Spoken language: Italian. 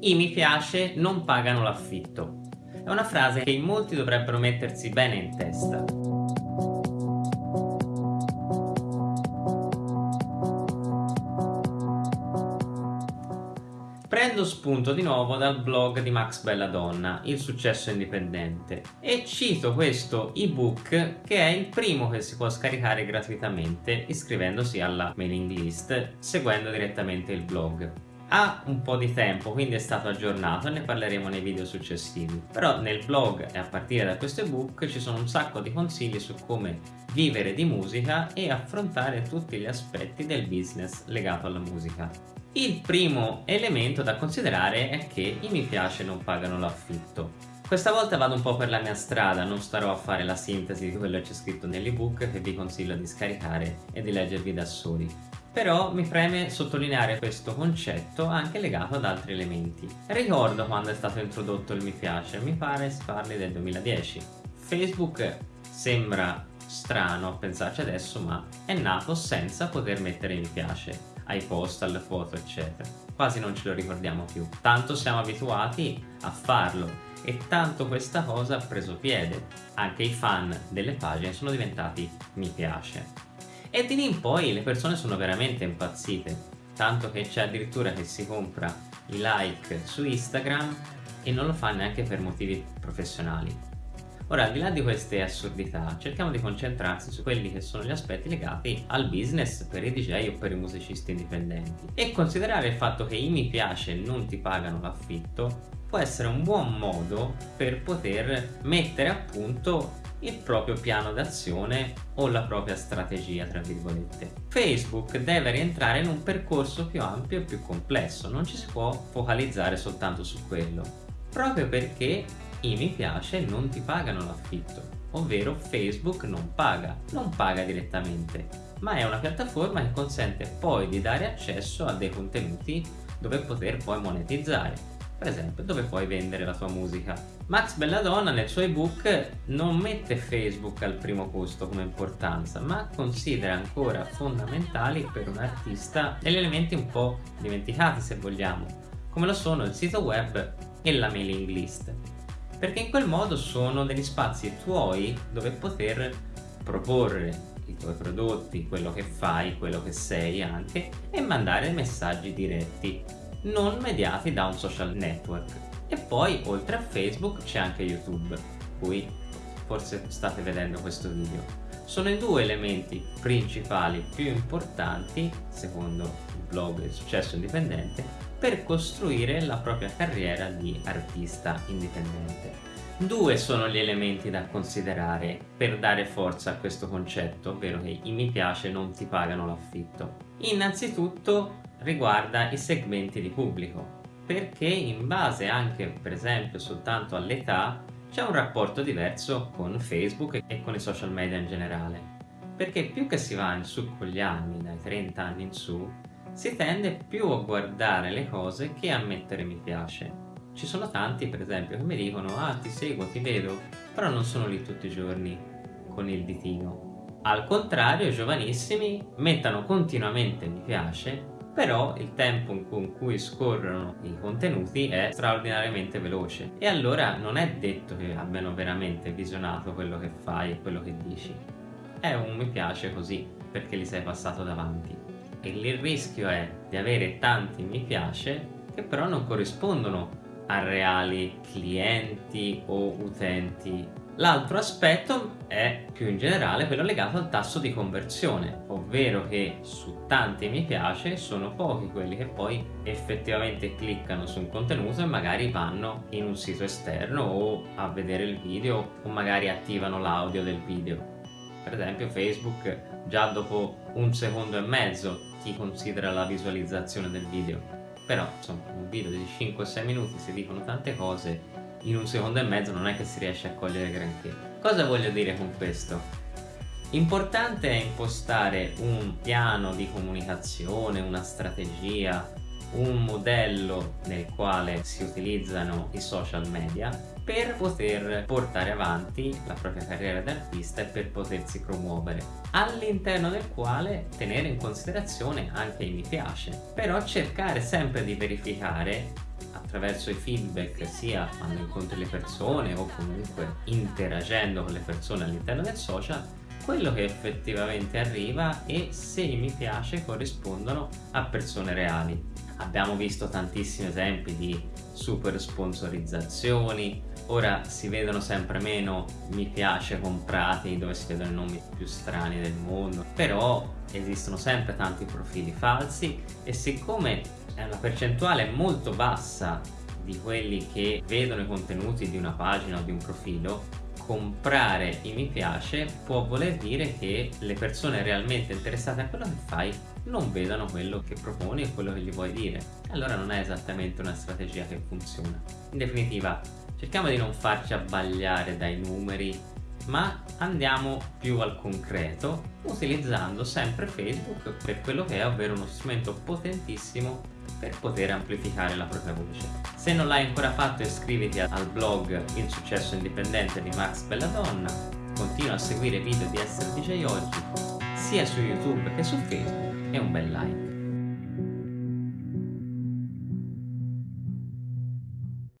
i mi piace non pagano l'affitto. È una frase che in molti dovrebbero mettersi bene in testa. Prendo spunto di nuovo dal blog di Max Belladonna, Il successo indipendente, e cito questo ebook che è il primo che si può scaricare gratuitamente iscrivendosi alla mailing list seguendo direttamente il blog ha un po' di tempo quindi è stato aggiornato ne parleremo nei video successivi. Però nel blog e a partire da questo ebook ci sono un sacco di consigli su come vivere di musica e affrontare tutti gli aspetti del business legato alla musica. Il primo elemento da considerare è che i mi piace non pagano l'affitto. Questa volta vado un po' per la mia strada, non starò a fare la sintesi di quello che c'è scritto nell'ebook che vi consiglio di scaricare e di leggervi da soli però mi preme sottolineare questo concetto anche legato ad altri elementi. Ricordo quando è stato introdotto il mi piace, mi pare si parli del 2010. Facebook sembra strano a pensarci adesso ma è nato senza poter mettere mi piace ai post, alle foto eccetera. Quasi non ce lo ricordiamo più. Tanto siamo abituati a farlo e tanto questa cosa ha preso piede. Anche i fan delle pagine sono diventati mi piace. E di lì in poi le persone sono veramente impazzite, tanto che c'è addirittura che si compra i like su Instagram e non lo fa neanche per motivi professionali. Ora, al di là di queste assurdità, cerchiamo di concentrarsi su quelli che sono gli aspetti legati al business per i DJ o per i musicisti indipendenti e considerare il fatto che i mi piace non ti pagano l'affitto può essere un buon modo per poter mettere a punto il proprio piano d'azione o la propria strategia tra virgolette. Facebook deve rientrare in un percorso più ampio e più complesso, non ci si può focalizzare soltanto su quello, proprio perché i mi piace non ti pagano l'affitto, ovvero Facebook non paga, non paga direttamente, ma è una piattaforma che consente poi di dare accesso a dei contenuti dove poter poi monetizzare per esempio dove puoi vendere la tua musica. Max Belladonna nel suo ebook non mette Facebook al primo posto come importanza ma considera ancora fondamentali per un artista degli elementi un po' dimenticati se vogliamo come lo sono il sito web e la mailing list perché in quel modo sono degli spazi tuoi dove poter proporre i tuoi prodotti, quello che fai, quello che sei anche e mandare messaggi diretti non mediati da un social network. E poi oltre a Facebook c'è anche YouTube, cui forse state vedendo questo video. Sono i due elementi principali più importanti, secondo il blog Il Successo Indipendente, per costruire la propria carriera di artista indipendente. Due sono gli elementi da considerare per dare forza a questo concetto, ovvero che i mi piace non ti pagano l'affitto. Innanzitutto riguarda i segmenti di pubblico perché in base anche per esempio soltanto all'età c'è un rapporto diverso con Facebook e con i social media in generale. Perché più che si va in su con gli anni, dai 30 anni in su si tende più a guardare le cose che a mettere mi piace ci sono tanti per esempio che mi dicono ah ti seguo, ti vedo però non sono lì tutti i giorni con il ditino. Al contrario i giovanissimi mettano continuamente mi piace però il tempo con cui scorrono i contenuti è straordinariamente veloce. E allora non è detto che abbiano veramente visionato quello che fai e quello che dici. È un mi piace così perché li sei passato davanti. E il rischio è di avere tanti mi piace che però non corrispondono a reali clienti o utenti L'altro aspetto è più in generale quello legato al tasso di conversione, ovvero che su tanti mi piace sono pochi quelli che poi effettivamente cliccano su un contenuto e magari vanno in un sito esterno o a vedere il video o magari attivano l'audio del video. Per esempio Facebook già dopo un secondo e mezzo ti considera la visualizzazione del video, però insomma un video di 5-6 minuti si dicono tante cose in un secondo e mezzo non è che si riesce a cogliere granché. Cosa voglio dire con questo? Importante è impostare un piano di comunicazione, una strategia, un modello nel quale si utilizzano i social media per poter portare avanti la propria carriera d'artista e per potersi promuovere all'interno del quale tenere in considerazione anche i mi piace però cercare sempre di verificare attraverso i feedback sia quando incontri le persone o comunque interagendo con le persone all'interno del social quello che effettivamente arriva e se mi piace corrispondono a persone reali. Abbiamo visto tantissimi esempi di super sponsorizzazioni, ora si vedono sempre meno mi piace comprati dove si vedono i nomi più strani del mondo, però esistono sempre tanti profili falsi e siccome è una percentuale molto bassa di quelli che vedono i contenuti di una pagina o di un profilo comprare i mi piace può voler dire che le persone realmente interessate a quello che fai non vedano quello che proponi e quello che gli vuoi dire. Allora non è esattamente una strategia che funziona. In definitiva, cerchiamo di non farci abbagliare dai numeri, ma andiamo più al concreto utilizzando sempre Facebook per quello che è, ovvero uno strumento potentissimo per poter amplificare la propria voce. Se non l'hai ancora fatto iscriviti al blog Il successo indipendente di Max Belladonna, continua a seguire i video di Essere DJ Oggi sia su YouTube che su Facebook e un bel like.